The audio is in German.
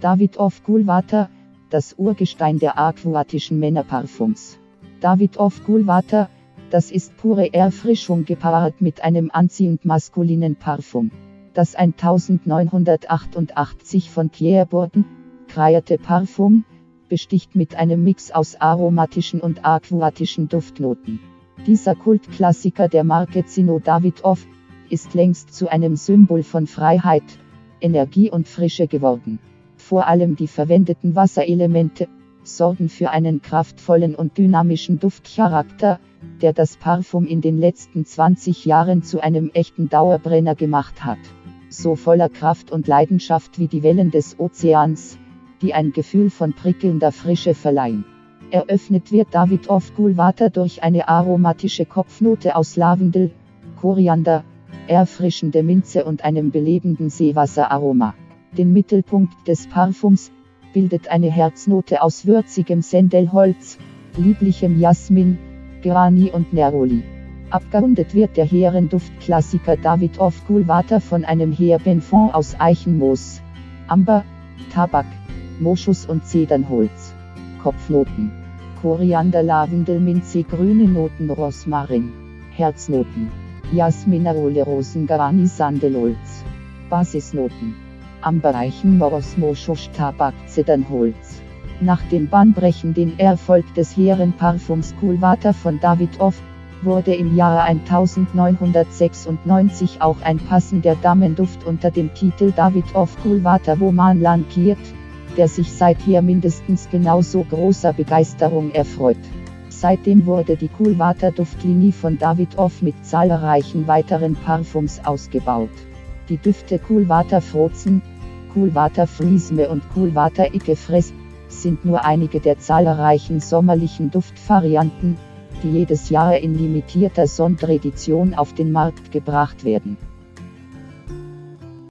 David of Coolwater, das Urgestein der aquatischen Männerparfums. David of Coolwater, das ist pure Erfrischung gepaart mit einem anziehend maskulinen Parfum. Das 1988 von Pierre Bourton kreierte Parfum besticht mit einem Mix aus aromatischen und aquatischen Duftnoten. Dieser Kultklassiker der Marke Zino Davidoff ist längst zu einem Symbol von Freiheit, Energie und Frische geworden. Vor allem die verwendeten Wasserelemente sorgen für einen kraftvollen und dynamischen Duftcharakter, der das Parfum in den letzten 20 Jahren zu einem echten Dauerbrenner gemacht hat. So voller Kraft und Leidenschaft wie die Wellen des Ozeans, die ein Gefühl von prickelnder Frische verleihen. Eröffnet wird David of Coolwater durch eine aromatische Kopfnote aus Lavendel, Koriander, erfrischende Minze und einem belebenden Seewasseraroma. Den Mittelpunkt des Parfums bildet eine Herznote aus würzigem Sendelholz, lieblichem Jasmin, Gerani und Neroli. Abgerundet wird der Herrenduftklassiker David of Coolwater von einem Heerbenfond aus Eichenmoos, Amber, Tabak, Moschus und Zedernholz. Kopfnoten. Koriander, Lavendel, Minze, grüne Noten, Rosmarin. Herznoten. Jasminarole, Rosengarani, Sandelholz. Basisnoten. Ambereichen, Moros, Moschus, Tabak, Zedernholz. Nach dem bahnbrechenden Erfolg des Herrenparfums Coolwater von David Off, wurde im Jahre 1996 auch ein passender Damenduft unter dem Titel David Off Coolwater Woman lankiert der sich seither mindestens genauso großer Begeisterung erfreut. Seitdem wurde die Coolwater Duftlinie von David Off mit zahlreichen weiteren Parfums ausgebaut. Die Düfte Coolwater Frozen, Coolwater Friesme und Coolwater Ikefres sind nur einige der zahlreichen sommerlichen Duftvarianten, die jedes Jahr in limitierter Sonderedition auf den Markt gebracht werden.